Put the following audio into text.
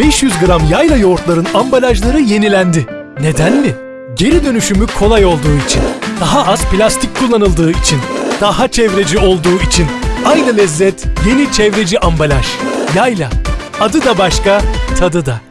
500 gram yayla yoğurtların ambalajları yenilendi. Neden mi? Geri dönüşümü kolay olduğu için, daha az plastik kullanıldığı için, daha çevreci olduğu için. Aynı lezzet, yeni çevreci ambalaj. Yayla. Adı da başka, tadı da.